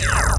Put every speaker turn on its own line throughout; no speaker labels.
Yeah,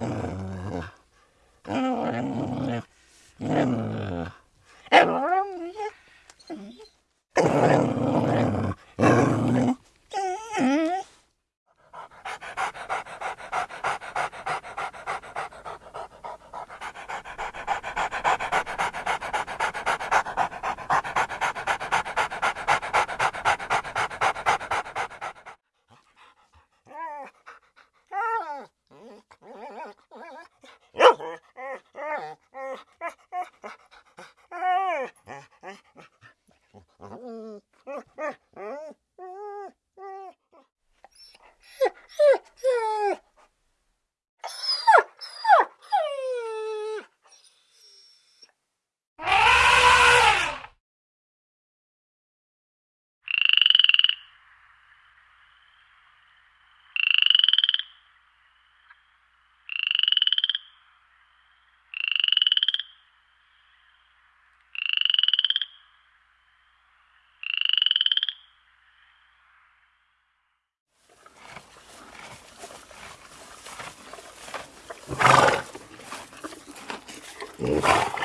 うん。我